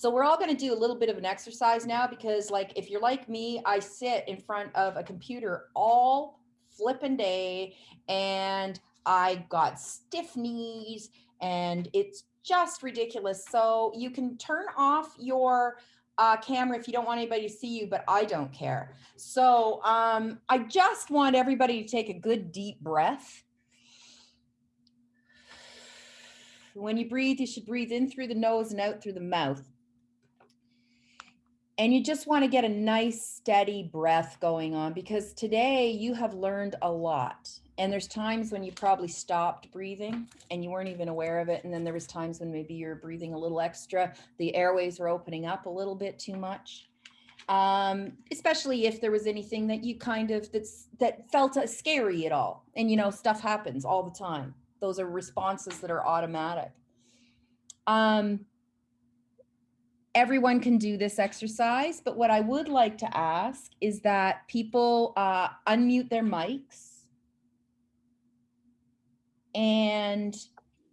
So we're all going to do a little bit of an exercise now because like if you're like me, I sit in front of a computer all flipping day and I got stiff knees and it's just ridiculous. So you can turn off your uh, camera if you don't want anybody to see you, but I don't care. So um, I just want everybody to take a good deep breath. When you breathe, you should breathe in through the nose and out through the mouth. And you just want to get a nice steady breath going on because today you have learned a lot. And there's times when you probably stopped breathing and you weren't even aware of it. And then there was times when maybe you're breathing a little extra. The airways are opening up a little bit too much. Um, especially if there was anything that you kind of that's that felt uh, scary at all. And you know, stuff happens all the time. Those are responses that are automatic. Um, everyone can do this exercise, but what I would like to ask is that people uh, unmute their mics. And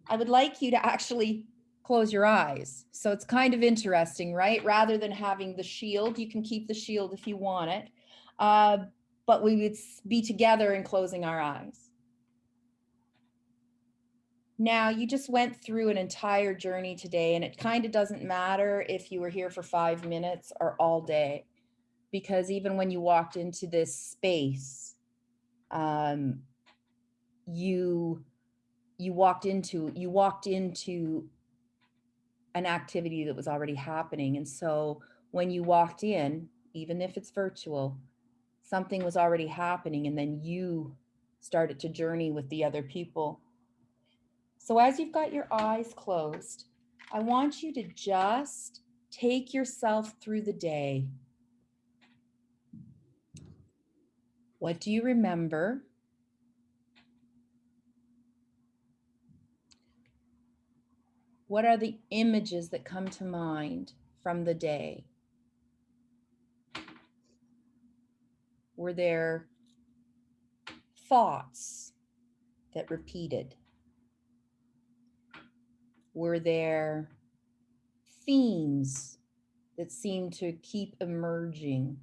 I would like you to actually close your eyes. So it's kind of interesting, right? Rather than having the shield, you can keep the shield if you want it. Uh, but we would be together in closing our eyes. Now, you just went through an entire journey today, and it kind of doesn't matter if you were here for five minutes or all day, because even when you walked into this space, um, you you walked into you walked into an activity that was already happening, and so when you walked in, even if it's virtual, something was already happening, and then you started to journey with the other people so as you've got your eyes closed, I want you to just take yourself through the day. What do you remember? What are the images that come to mind from the day? Were there thoughts that repeated? Were there themes that seem to keep emerging?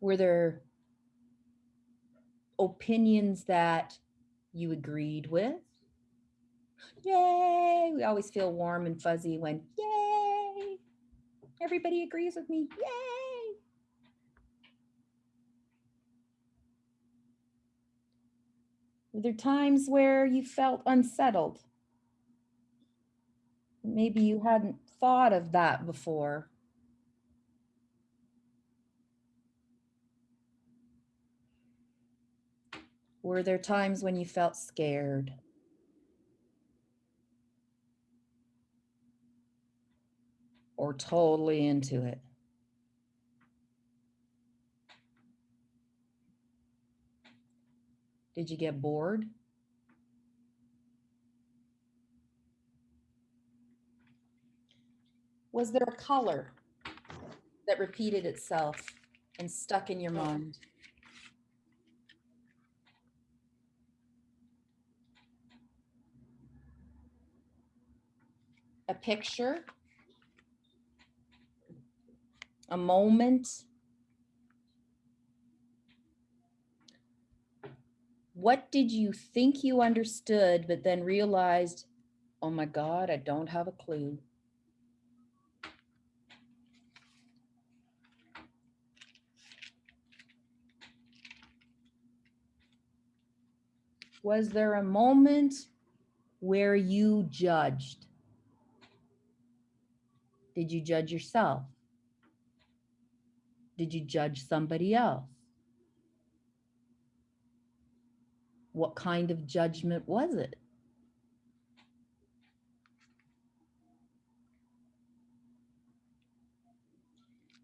Were there opinions that you agreed with? Yay! We always feel warm and fuzzy when, yay! Everybody agrees with me, yay! Were there times where you felt unsettled? Maybe you hadn't thought of that before. Were there times when you felt scared? Or totally into it? Did you get bored? Was there a color that repeated itself and stuck in your mind? A picture? A moment? What did you think you understood, but then realized, oh my God, I don't have a clue? Was there a moment where you judged? Did you judge yourself? Did you judge somebody else? What kind of judgment was it?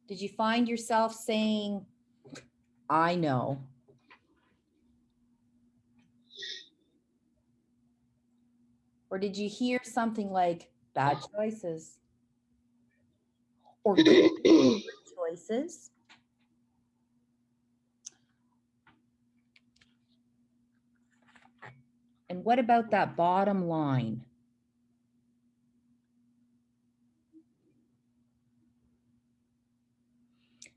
Did you find yourself saying, I know? Or did you hear something like bad choices? Or good choices? And what about that bottom line?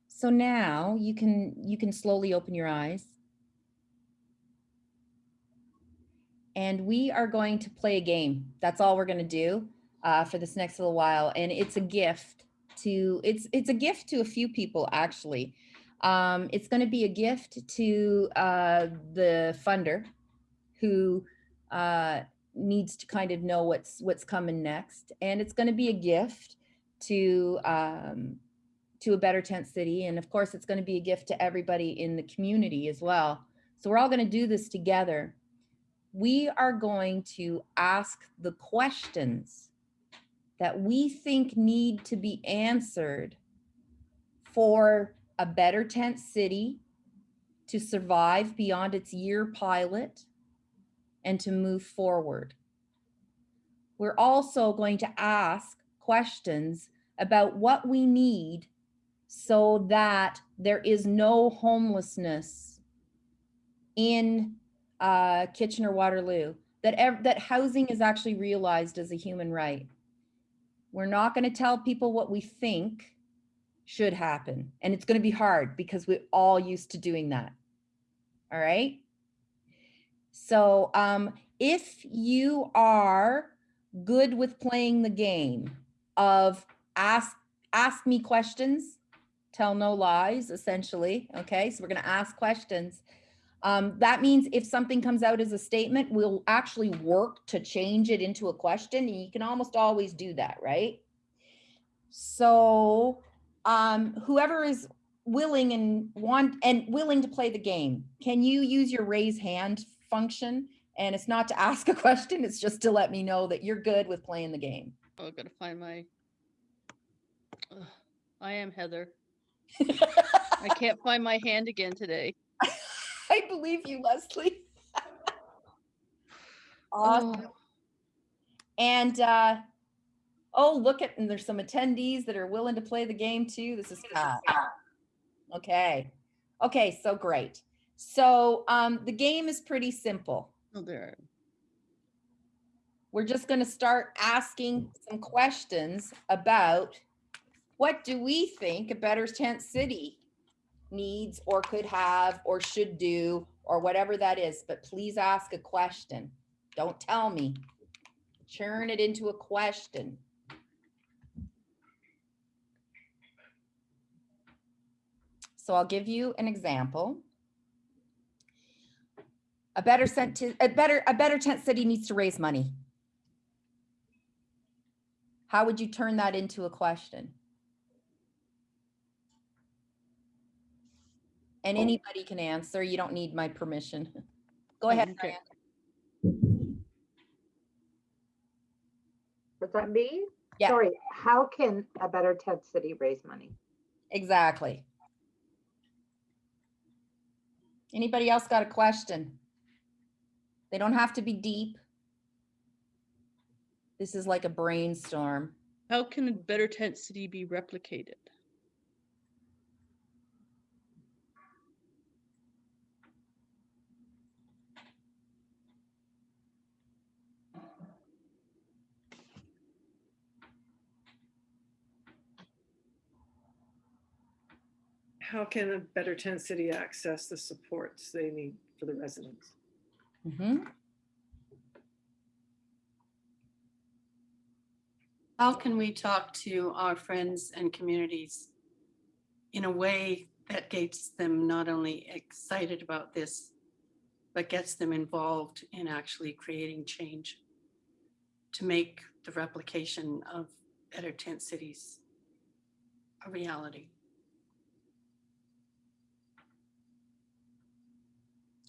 So now you can you can slowly open your eyes. And we are going to play a game. That's all we're going to do uh, for this next little while. And it's a gift to it's it's a gift to a few people, actually. Um, it's going to be a gift to uh, the funder who uh, needs to kind of know what's, what's coming next. And it's gonna be a gift to, um, to a better tent city. And of course, it's gonna be a gift to everybody in the community as well. So we're all gonna do this together we are going to ask the questions that we think need to be answered for a better tent city to survive beyond its year pilot and to move forward. We're also going to ask questions about what we need so that there is no homelessness in uh, Kitchener Waterloo, that, that housing is actually realized as a human right. We're not going to tell people what we think should happen. And it's going to be hard because we're all used to doing that. All right. So um, if you are good with playing the game of ask, ask me questions, tell no lies, essentially. Okay. So we're to ask questions. Um, that means if something comes out as a statement, we'll actually work to change it into a question. And you can almost always do that, right? So um, whoever is willing and want and willing to play the game, can you use your raise hand function? And it's not to ask a question, it's just to let me know that you're good with playing the game. Oh, gotta find my. Ugh, I am Heather. I can't find my hand again today. I believe you, Leslie. Awesome. Oh, And, uh, oh, look at, and there's some attendees that are willing to play the game too. This is Pat. Okay. Okay, so great. So, um, the game is pretty simple. oh, there. We're just gonna start asking some questions about what do we think a better tent city needs or could have or should do or whatever that is, but please ask a question. Don't tell me. Churn it into a question. So I'll give you an example. A better sent to, a better, a better tent city needs to raise money. How would you turn that into a question? And oh. anybody can answer. You don't need my permission. Go oh, ahead, Okay. Diane. Was that me? Yeah. Sorry, how can a better tent city raise money? Exactly. Anybody else got a question? They don't have to be deep. This is like a brainstorm. How can a better tent city be replicated? How can a better tent city access the supports they need for the residents? Mhm. How can we talk to our friends and communities in a way that gets them not only excited about this, but gets them involved in actually creating change to make the replication of better tent cities a reality?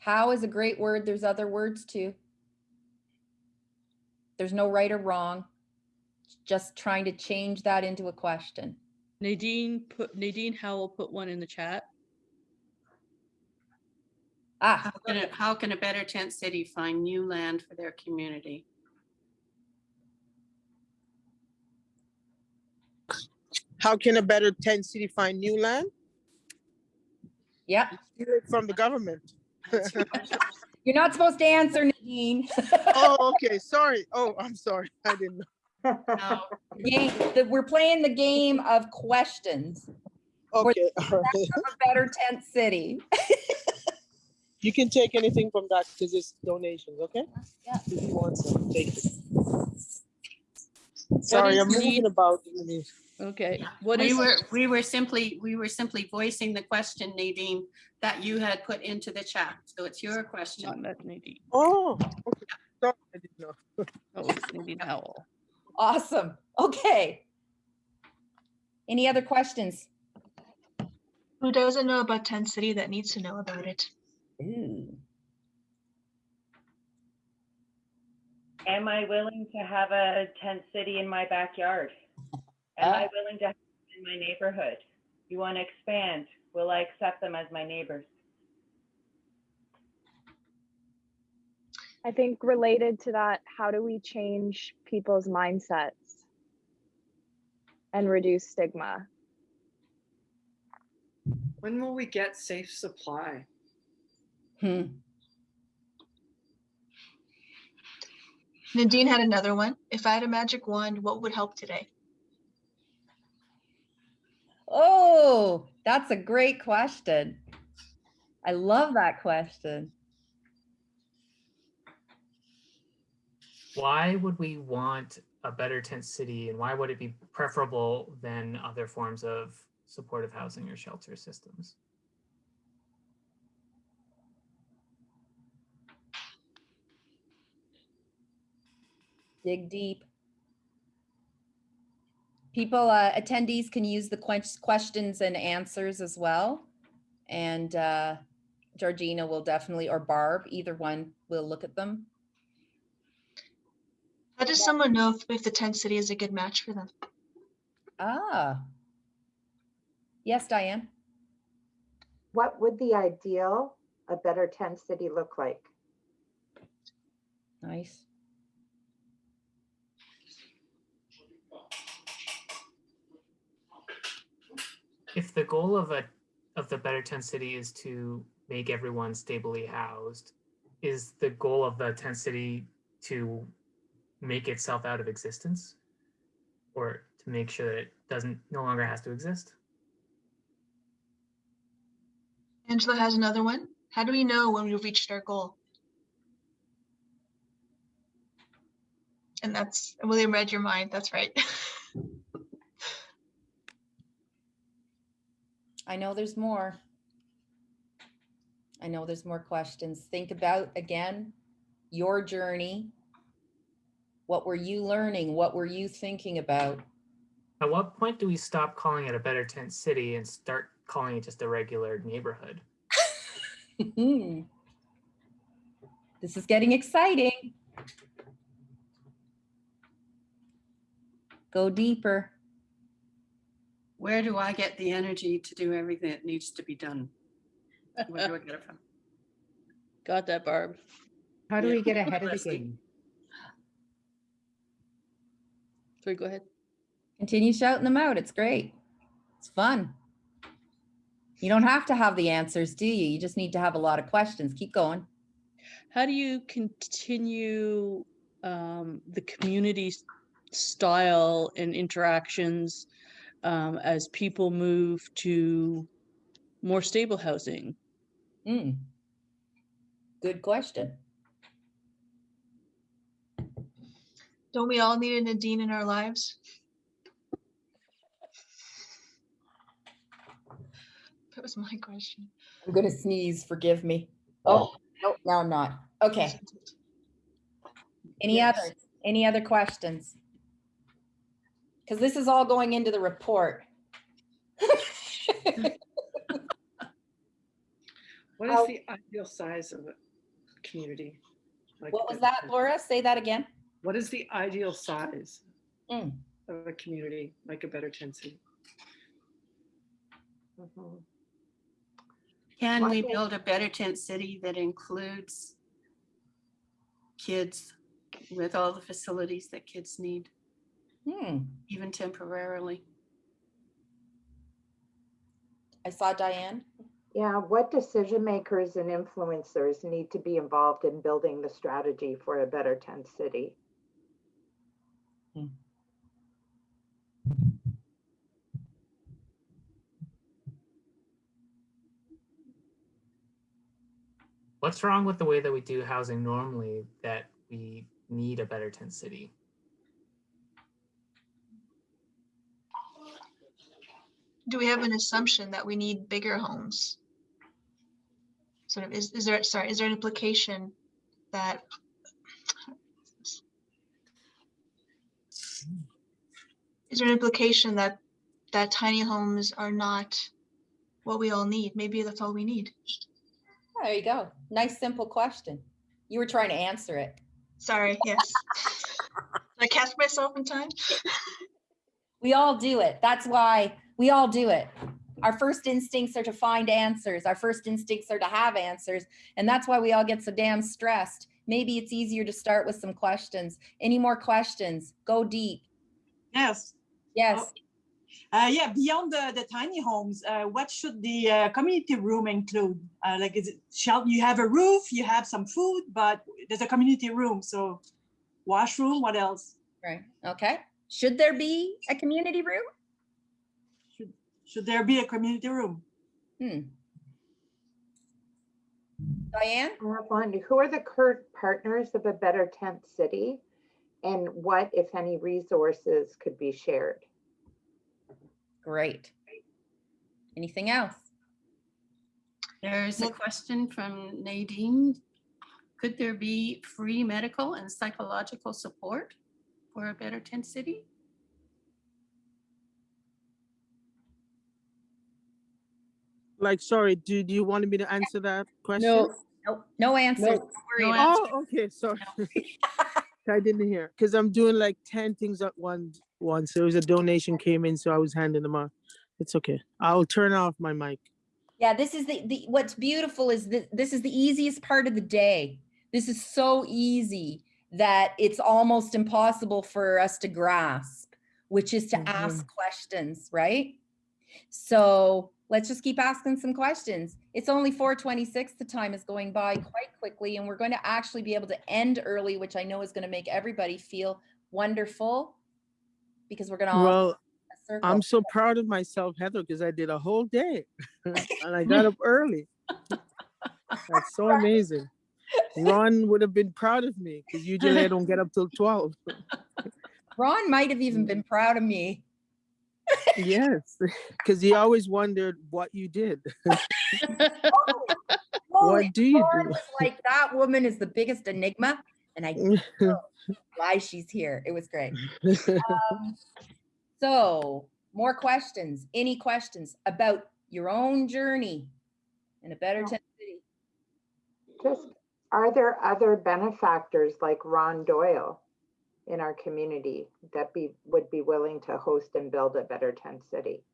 How is a great word. There's other words too. There's no right or wrong. Just trying to change that into a question. Nadine put Nadine Howell put one in the chat. Ah, How can, a- how can a better tent city find new land for their community? How can a better tent city find new land? yep. Steal it From the government. That's your question. You're not supposed to answer, Nadine. Oh, okay, sorry. Oh, I'm sorry. I didn't know. No, Game, that we're playing the game of questions. Okay, all right. A better tent city. You can take anything from that because it's donations, okay? Yeah. If you want some, take it. Sorry, I'm moving need- about. Okay, what We is, were, we were simply, we were simply voicing the question, Nadine, that you had put into the chat. So it's your not question. that Nadine, Oh, okay. Sorry, I didn't know. oh, it's Nadine Howell. Awesome. Okay. Any other questions? Who doesn't know about Tent City that needs to know about it? Ooh. Am I willing to have a tent city in my backyard? Am I Ah. willing to have it in my neighborhood? You want to expand? Will I accept them as my neighbors? I think related to that, how do we change people's mindsets and reduce stigma? When will we get safe supply? Hmm. Nadine had another one. If I had a magic wand, what would help today? Oh, that's a great question. I love that question. why would we want a better tent city and why would it be preferable than other forms of supportive housing or shelter systems? Dig deep. People, uh, attendees can use the questions and answers as well. And uh, Georgina will definitely, or Barb, either one will look at them. How does someone know if, if the Tent City is a good match for them? Ah. Yes, Diane? What would the ideal, a better tent city look like? Nice. If the goal of a of the better tent city is to make everyone stably housed, is the goal of the tent city to make itself out of existence? Or to make sure that it doesn't no longer has to exist? Angela has another one. How do we know when we've reached our goal? And that's, William read your mind. That's right. I know there's more. I know there's more questions. Think about, again, your journey. What were you learning? What were you thinking about? At what point do we stop calling it a better tent city and start calling it just a regular neighborhood? Hmm. This is getting exciting. Go deeper. Where do I get the energy to do everything that needs to be done? Where do I get it from? Got that, Barb. How do Yeah, we get ahead of the interesting. game? Sorry, go ahead. Continue shouting them out. It's great. It's fun. You don't have to have the answers, do you? You just need to have a lot of questions. Keep going. How do you continue um, the community style and interactions um, as people move to more stable housing? Hmm. Good question. Don't we all need a Nadine in our lives? That was my question. I'm gonna sneeze, forgive me. Oh, no, now I'm not. Okay, any Yes. others? Any other questions? Because this is all going into the report. What How- is the ideal size of a community? Like What was that, Laura? Say that again. What is the ideal size Mm. of a community, like a better tent city? Mhm. Can Well, we build a better tent city that includes kids with all the facilities that kids need, Hmm. Even temporarily. I saw Diane. Yeah, what decision makers and influencers need to be involved in building the strategy for a better tent city? Hmm. What's wrong with the way that we do housing normally that we need a better tent city? Do we have an assumption that we need bigger homes? Sort of, is, is there, sorry, is there an implication that is there an implication that that tiny homes are not what we all need? Maybe that's all we need. There you go. Nice, simple question. You were trying to answer it. Sorry, yes. Did I catch myself in time? We all do it. That's why we all do it. Our first instincts are to find answers. Our first instincts are to have answers. And that's why we all get so damn stressed. Maybe it's easier to start with some questions. Any more questions? Go deep. Yes. Yes. Uh, yeah, beyond the, the tiny homes, uh, what should the uh, community room include? Uh, like, is it shall you have a roof, you have some food, but there's a community room, so washroom. What else? Right. Okay. Should there be a community room? Should should there be a community room? Hmm. Diane? I. Who are the current partners of a Better Tent City? And what, if any, resources could be shared? Great. Anything else? There's a question from Nadine. Could there be free medical and psychological support for a better tent city? Like, sorry, do, do you want me to answer that question? No, Nope. No answer. No. No about. Oh, okay, sorry. I didn't hear, because I'm doing like ten things at once. once. There was a donation came in, so I was handing them out. It's okay. I'll turn off my mic. Yeah, this is the, the what's beautiful is that this is the easiest part of the day. This is so easy that it's almost impossible for us to grasp, which is to mm-hmm. ask questions, right? So let's just keep asking some questions. It's only 426. The time is going by quite quickly, and we're going to actually be able to end early, which I know is going to make everybody feel wonderful because we're going to all Well. I'm so proud of myself, Heather, because I did a whole day and I got up early. That's so amazing. Ron would have been proud of me because usually I don't get up till 12. Ron might have even been proud of me. Yes, because he always wondered what you did. Holy What do you Lord, do? was like that woman is the biggest enigma, and I know why she's here. It was great. Um, so, more questions? Any questions about your own journey in a better No. tent city? Just, are there other benefactors like Ron Doyle in our community that be, would be willing to host and build a Better Tent City?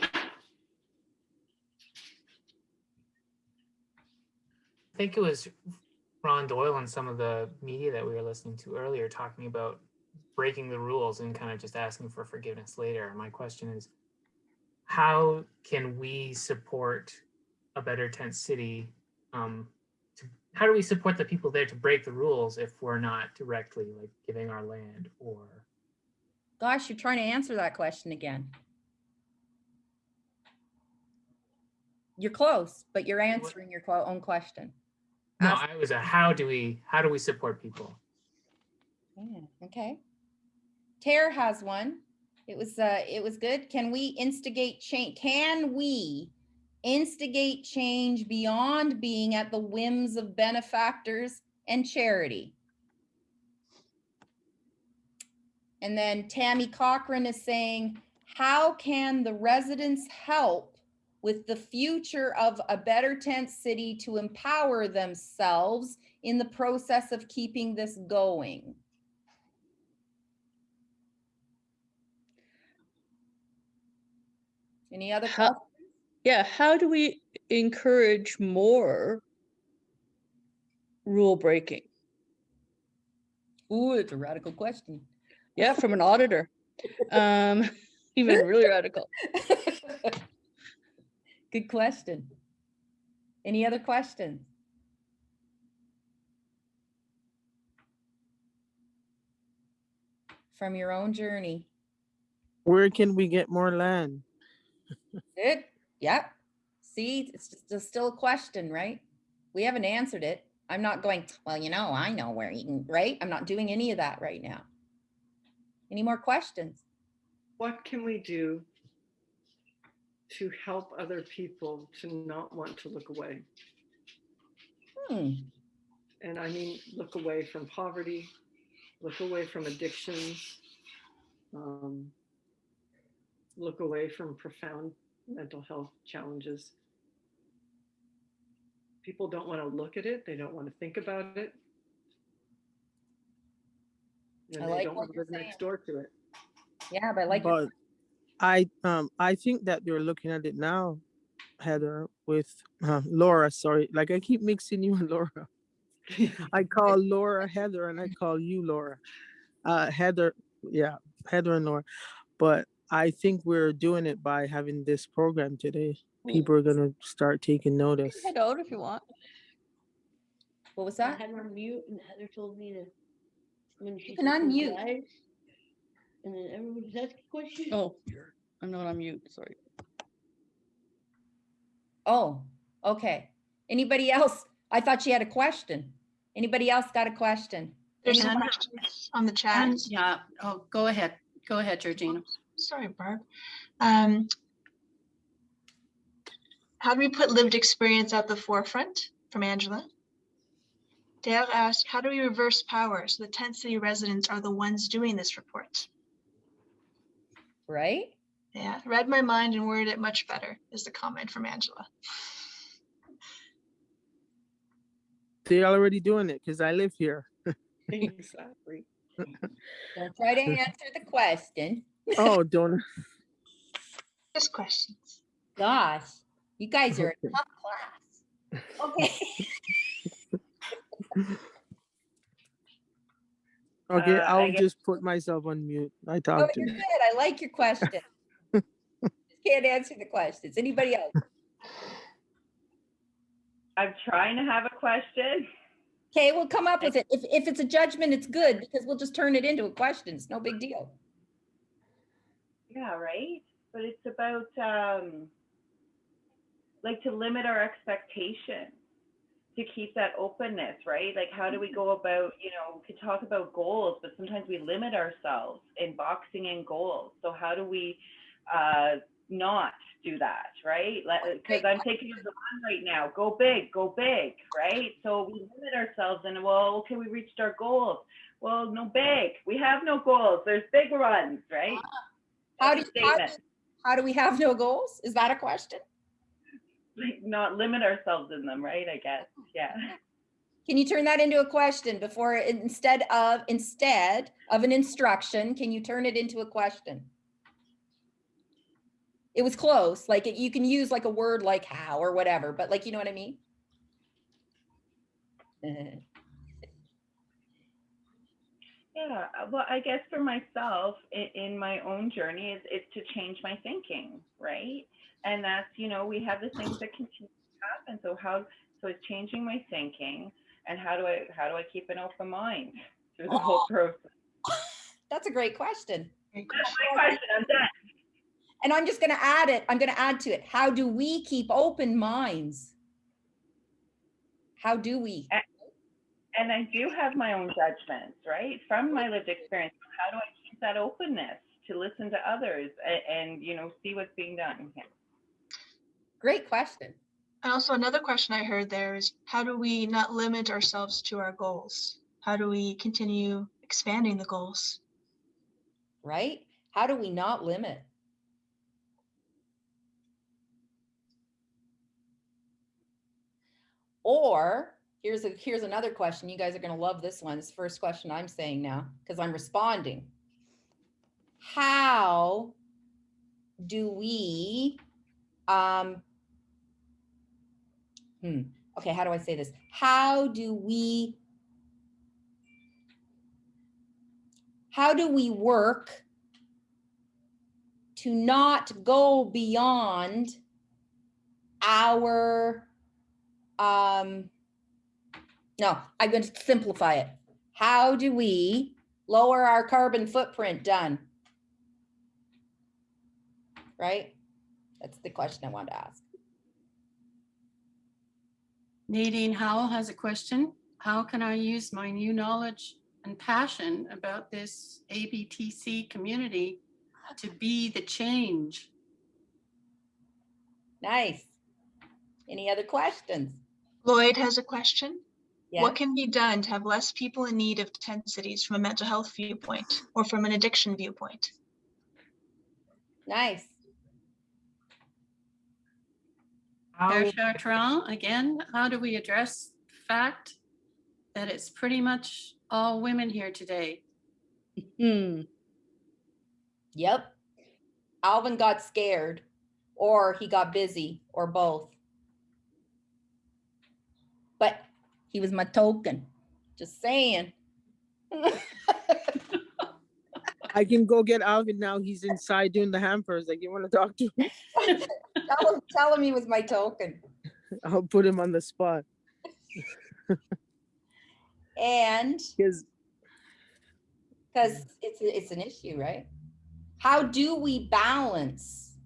I think it was Ron Doyle and some of the media that we were listening to earlier talking about breaking the rules and kind of just asking for forgiveness later. My question is, how can we support a better tent city? Um, to, how do we support the people there to break the rules if we're not directly like giving our land or? Gosh, you're trying to answer that question again. You're close, but you're answering your own question. No, Ask- I was a how do we how do we support people? Yeah, okay. Tara has one. It was uh it was good. Can we instigate change? Can we instigate change beyond being at the whims of benefactors and charity? And then Tammy Cochran is saying, how can the residents help with the future of a better tent city to empower themselves in the process of keeping this going? Any other How- questions? Yeah, how do we encourage more rule breaking? Ooh, it's a radical question. Yeah, from an auditor. Um, even really radical. Good question. Any other questions? From your own journey. Where can we get more land? It, yep. See, it's just it's still a question, right? We haven't answered it. I'm not going, well, you know, I know where you can, right? I'm not doing any of that right now. Any more questions? What can we do to help other people to not want to look away? Hmm, And I mean, look away from poverty, look away from addictions, um, look away from profound mental health challenges. People don't want to look at it. They don't want to think about it. I they like don't want to live next door to it. yeah, but I like, your- But I um I think that they're looking at it now, Heather, with uh, Laura. Sorry, like I keep mixing you and Laura. I call Laura Heather and I call you Laura. Uh, Heather, yeah, Heather and Laura. But I think we're doing it by having this program today. People are gonna start taking notice. Head out if you want. what was I that? had her on mute and Heather told me to. When she can said unmute. eyes, And then everybody's asking questions. Oh, I'm not on mute, sorry. Oh, okay. Anybody else? I thought she had a question. Anybody else got a question? There's some questions on the chat. Yeah, oh, go ahead. Go ahead, Georgina. Sorry, Barb. Um, how do we put lived experience at the forefront? From Angela. Dale asked, how do we reverse power so the tent city residents are the ones doing this report? Right? Yeah, read my mind and worded it much better is the comment from Angela. They're already doing it because I live here. Exactly. Don't try to answer the question. Oh, don't. Just questions. Gosh, you guys are a Okay. tough class. Okay. Okay, Uh, I I'll guess- just put myself on mute. I Oh, talk to you're. I like your question. Just Can't answer the questions. Anybody else? I'm trying to have a question. Okay, we'll come up with it. If, if it's a judgment, it's good because we'll just turn it into a question. It's no big deal. Yeah, right? But it's about um like to limit our expectations, to keep that openness, right? Like how do we go about, you know, we could talk about goals, but sometimes we limit ourselves in boxing in goals. So how do we uh not do that, right? Because I'm thinking of the one right now, go big, go big, right? So we limit ourselves and well, okay, we reached our goals. Well, no big. We have no goals. There's big runs, right? How do, a how do, how do we have no goals? Is that a question? like not limit ourselves in them, right? I guess. Yeah. Can you turn that into a question before, instead of, instead of an instruction, can you turn it into a question? It was close, like it- you can use like a word like how or whatever, but like, you know what I mean? Uh-huh. Yeah. Well, I guess for myself in, in my own journey is, is to change my thinking, right? And that's, you know, we have the things that continue to happen. So how, so it's changing my thinking and how do I, how do I keep an open mind through the oh. whole process? That's a great question. That's my question. I'm done. And I'm just gonna add it, I'm gonna add to it. How do we keep open minds? How do we? And I do have my own judgments, right? From my lived experience. How do I keep that openness to listen to others and, and you know, see what's being done? Yeah. Great question. And also another question I heard there is how do we not limit ourselves to our goals? How do we continue expanding the goals? right? How do we not limit? Or here's a here's another question. You guys are going to love this one. The first question I'm saying now because I'm responding. How do we um hmm okay, how do I say this? How do we how do we work to not go beyond our um no i'm going to simplify it how do we lower our carbon footprint done right That's the question I wanted to ask. Nadine Howell has a question. How can I use my new knowledge and passion about this ABTC community to be the change? Nice. Any other questions? Lloyd has a question. Yeah. What can be done to have less people in need of tent cities from a mental health viewpoint or from an addiction viewpoint? Nice. How, Mayor Chartrand, again, how do we address the fact that it's pretty much all women here today? Hmm. Yep. Alvin got scared, or he got busy, or both. But he was my token. Just saying. I can go get Alvin now. He's inside doing the hampers. Like you want to talk to him? tell, him, tell him he was my token. I'll put him on the spot. And Because because it's it's an issue, right? How do we balance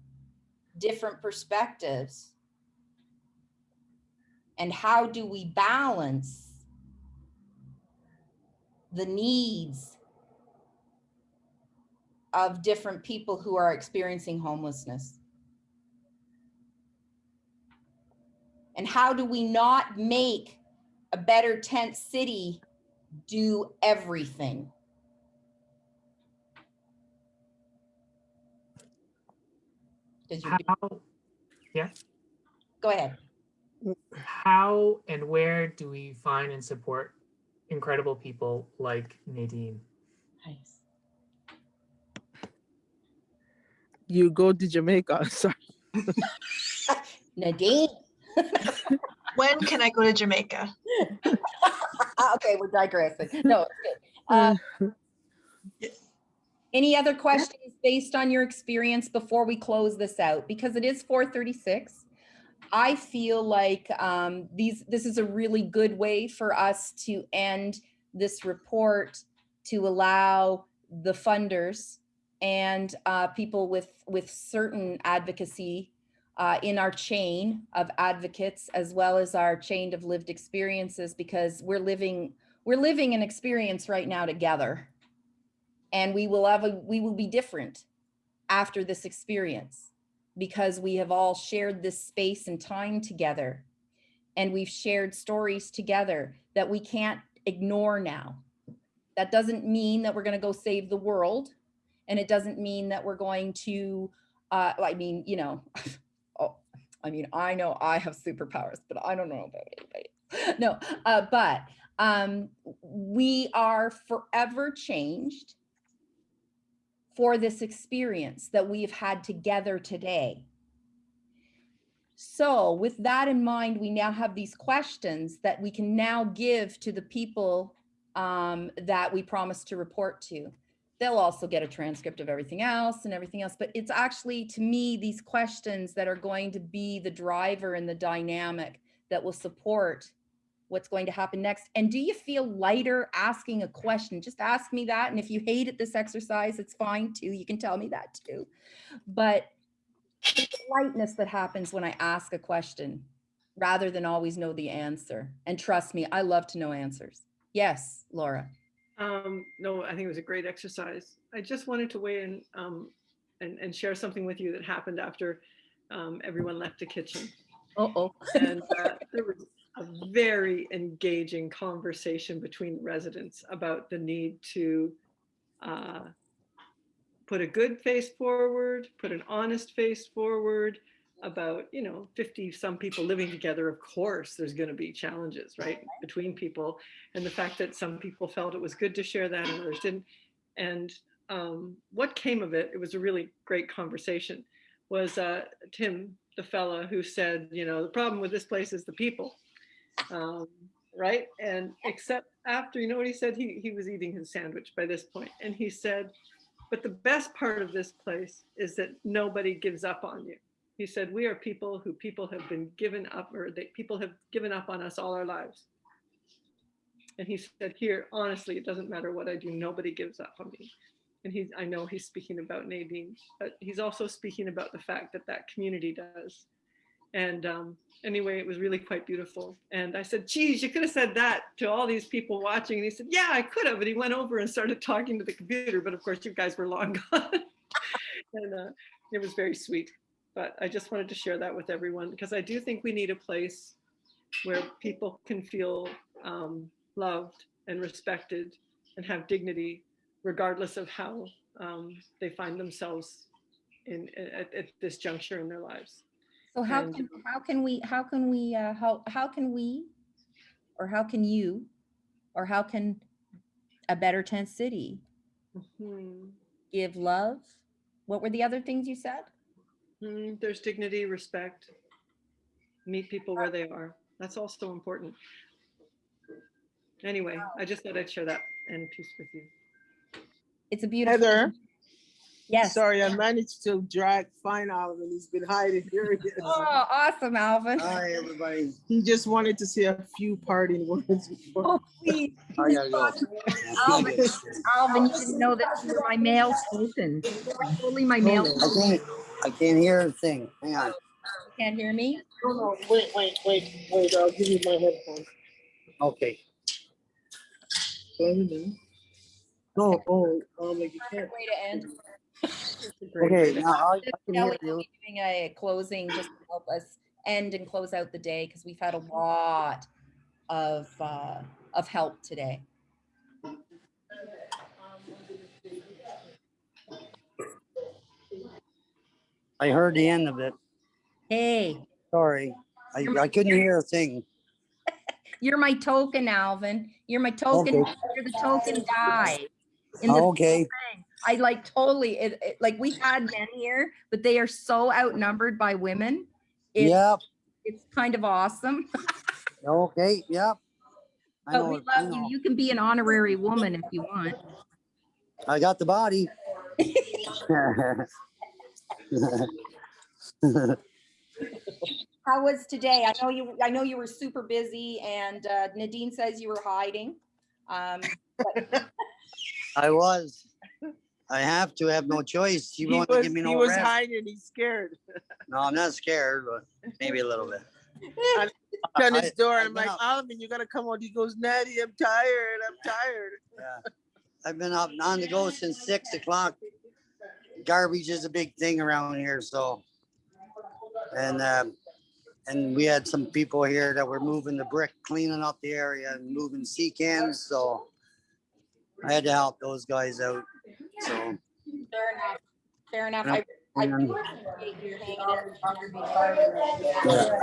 different perspectives? And how do we balance the needs of different people who are experiencing homelessness? And how do we not make a better tent city do everything? Because you're, go ahead. How and where do we find and support incredible people like Nadine? Nice. you go to Jamaica. Sorry. Nadine. When can I go to Jamaica? Okay, we're digressing. No, it's good. Uh, Any other questions based on your experience before we close this out? Because it is four thirty-six. I feel like um, these, this is a really good way for us to end this report to allow the funders and uh, people with, with certain advocacy uh, in our chain of advocates, as well as our chain of lived experiences, because we're living, we're living an experience right now together. And we will have a we will be different after this experience because we have all shared this space and time together. And we've shared stories together that we can't ignore now. That doesn't mean that we're going to go save the world and it doesn't mean that we're going to uh i mean you know oh i mean i know i have superpowers but i don't know about anybody no uh but um we are forever changed for this experience that we've had together today. So with that in mind, we now have these questions that we can now give to the people um, that we promised to report to. They'll also get a transcript of everything else and everything else, but it's actually, to me, these questions that are going to be the driver and the dynamic that will support what's going to happen next. And do you feel lighter asking a question? Just ask me that. And if you hated this exercise, it's fine too. You can tell me that too. But the lightness that happens when I ask a question rather than always know the answer. And trust me, I love to know answers. Yes, Laura. Um, no, I think it was a great exercise. I just wanted to weigh in um, and, and share something with you that happened after um, everyone left the kitchen. Uh-oh. And uh, there was a very engaging conversation between residents about the need to uh, put a good face forward, put an honest face forward about, you know, 50 some people living together. Of course, there's going to be challenges, right, between people. And the fact that some people felt it was good to share that and others didn't. And um, what came of it, it was a really great conversation, was uh, Tim, the fella who said, you know, the problem with this place is the people um, right? And except after, you know what he said? He, he was eating his sandwich by this point, and he said, but the best part of this place is that nobody gives up on you. He said, we are people who people have been given up, or that people have given up on us all our lives. And he said, here, honestly, it doesn't matter what I do, nobody gives up on me. and he's, I know he's speaking about Nadine, but he's also speaking about the fact that that community does. And um, anyway, it was really quite beautiful. And I said, geez, you could have said that to all these people watching. And he said, yeah, I could have. And he went over and started talking to the computer. But of course, you guys were long gone. and uh, it was very sweet. But I just wanted to share that with everyone because I do think we need a place where people can feel um, loved and respected and have dignity, regardless of how um, they find themselves in at, at this juncture in their lives. So how And- can, how can we, how can we, uh, how, how can we, or how can you, or how can a better tent city Mhm. give love? What were the other things you said? Mm, There's dignity, respect, meet people where they are. That's also important. Anyway, I just thought I'd share that and peace with you. It's a beautiful. Heather, Yes. sorry, I managed to drag Fine Alvin. He's been hiding here. he is. Oh, awesome, Alvin. Hi, everybody. He just wanted to say a few parting words. before- Oh, please. I gotta go. Alvin, Alvin, you didn't know that you were my male token. You're Totally my male. I can't, I can't hear a thing. Hang on. Can't hear me? No, no, wait, wait, wait, wait, I'll give you my headphones. Okay. Can you hear me? No, oh, um, like you can't. Way to end. Okay, now I I can hear Kelly will you. be doing a closing just to help us end and close out the day because we've had a lot of, uh, of help today. I heard the end of it. Hey, Sorry. I, I couldn't hear a thing. you're my token, Alvin. You're my token. Okay. You're the token guy. in the Okay. I like totally, it, it- like we've had men here, but they are so outnumbered by women. It's, Yep. it's kind of awesome, Okay, yep. I but we know, I love you. You can be an honorary woman if you want. I got the body. How was today? I know you, I know you were super busy and uh, Nadine says you were hiding. Um, I was. I have to have no choice. You He won't was, give me no he was rest. hiding, he's scared. No, I'm not scared, but maybe a little bit. I- his door, I've I'm like, up- Alvin, you gotta come out. He goes, Natty, I'm tired, I'm tired. Yeah. I've been up on the go since six o'clock. Garbage is a big thing around here, so. And, um, and we had some people here that were moving the brick, cleaning up the area and moving sea cans, so. I had to help those guys out, so. fair enough, fair enough. I, appreciate you hanging in there.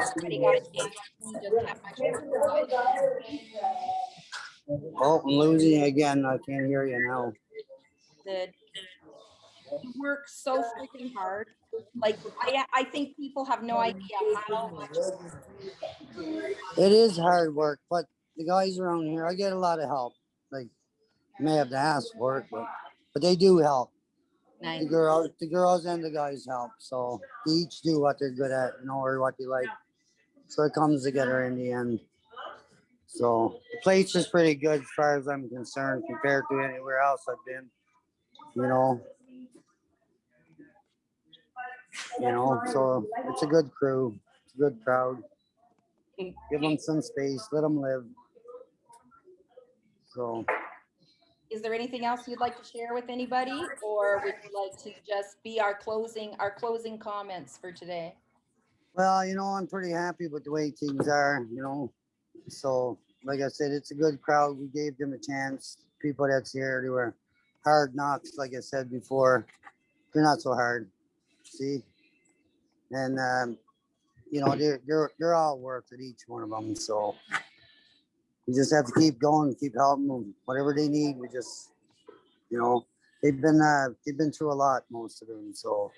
Everybody got a chance to just have my- Oh, I'm losing again. I can't hear you now. the you work so freaking hard. Like I, I think people have no idea how much. It is hard work, but the guys around here, I get a lot of help. Like, may have to ask for it, but, but they do help. Nice. The girls, the girls and the guys help, so they each do what they're good at, you know, or what they like. So it comes together in the end. So the place is pretty good as far as I'm concerned compared to anywhere else I've been. You know. You know, so it's a good crew, it's a good crowd. Give them some space, let them live. So. Is there anything else you'd like to share with anybody, or would you like to just be our closing, our closing comments for today? Well, you know, I'm pretty happy with the way things are, you know. So, like I said, it's a good crowd. We gave them a chance. People that's here, they were hard knocks, like I said before. They're not so hard. See? And um, you know, they're they're they're all worth it, each one of them. So we just have to keep going, keep helping them. Whatever they need, we just you know, they've been uh they've been through a lot, most of them. So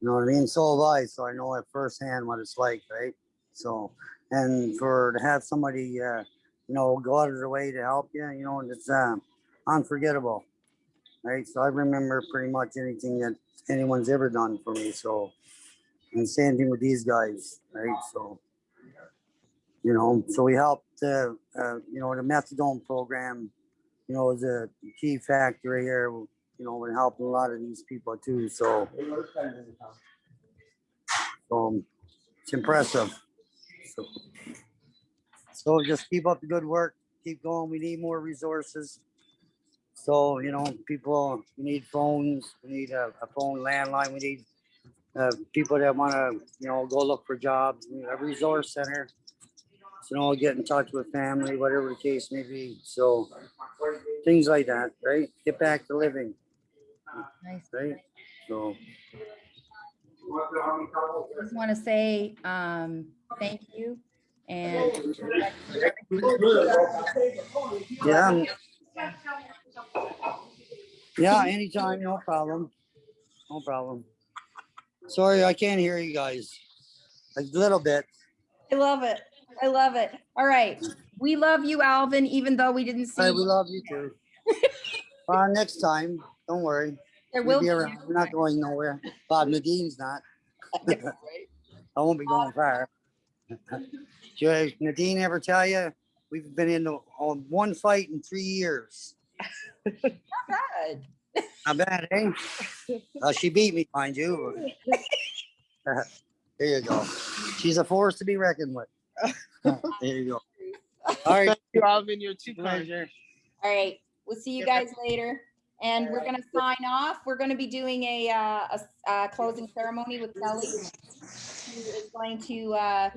you know what I mean? So have I, so I know at firsthand what it's like, right? So, and for to have somebody, uh, you know, go out of their way to help you, you know, it's uh, unforgettable, right? So I remember pretty much anything that anyone's ever done for me. So, and same thing with these guys, right? So, you know, so we helped, uh, uh, you know, the methadone program, you know, is a key factor here. you know, been helping a lot of these people too, so. Um, it's impressive. So- So just keep up the good work, keep going, we need more resources. So, you know, people, we need phones, we need a, a phone landline, we need uh, people that wanna, you know, go look for jobs, we a resource center. So, you know, get in touch with family, whatever the case may be, so things like that, right? Get back to living, Nice. right? So. Just want to say, um, thank you and Yeah. Yeah, anytime, no problem. No problem. Sorry, I can't hear you guys. A little bit. I love it. I love it. All right. We love you, Alvin, even though we didn't see Hey, we love you too. Uh, next time, don't worry. There we'll be. We're not going nowhere. Bob Nadine's not. I won't be going far. Did Nadine ever tell you? We've been in the- on one fight in three years. not bad. Not bad, eh? Uh, she beat me, mind you. There you go. She's a force to be reckoned with. There you go. All right. Thank you, Alvin. You're too kind. Pleasure. All right. We'll see you guys later. And we're gonna sign off. We're gonna be doing a, uh, a s- uh, closing ceremony with Kelly. Who is going to, uh,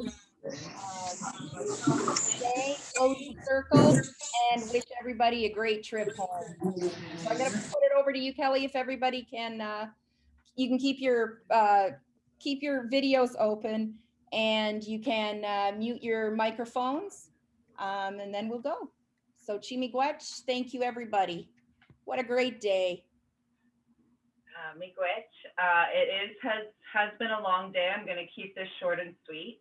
say, close the circle and wish everybody a great trip home. So I'm gonna put it over to you, Kelly, if everybody can, uh, you can keep your, uh, keep your videos open and you can, uh, mute your microphones. Um, and then we'll go. So Chimigwech, thank you, everybody. What a great day. Uh, Miigwech, uh, it is, has, has been a long day. I'm gonna keep this short and sweet.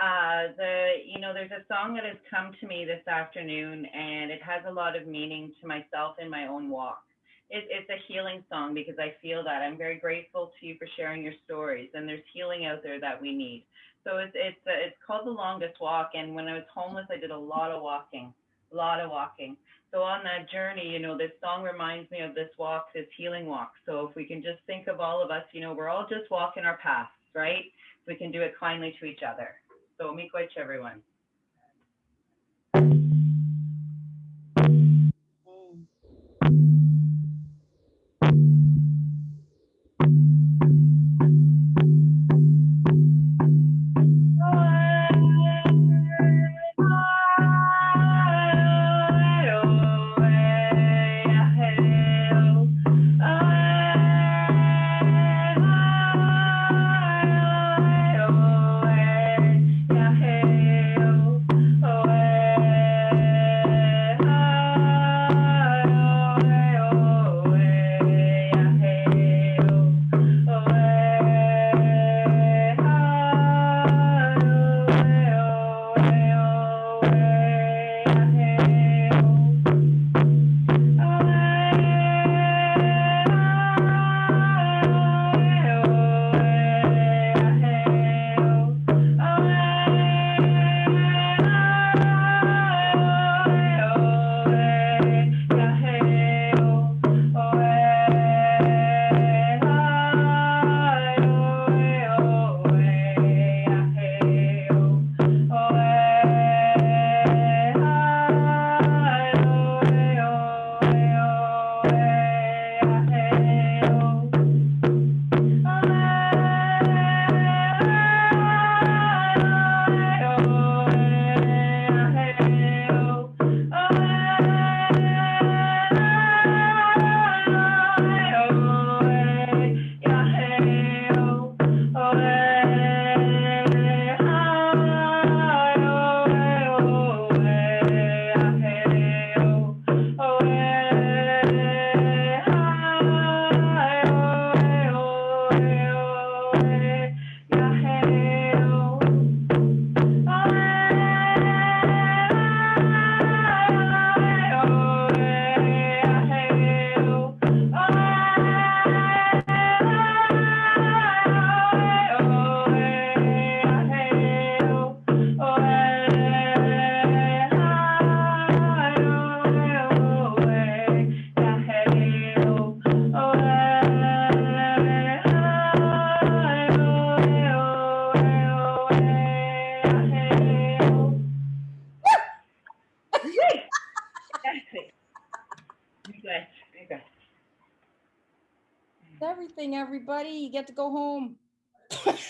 Uh, the, you know, there's a song that has come to me this afternoon and it has a lot of meaning to myself in my own walk. It, it's a healing song because I feel that. I'm very grateful to you for sharing your stories and there's healing out there that we need. So it's, it's, uh, it's called The Longest Walk. And when I was homeless, I did a lot of walking, a lot of walking. So on that journey, you know, this song reminds me of this walk, this healing walk. So if we can just think of all of us, you know, we're all just walking our paths, right? We can do it kindly to each other. So miigwech, everyone. Everybody. You get to go home.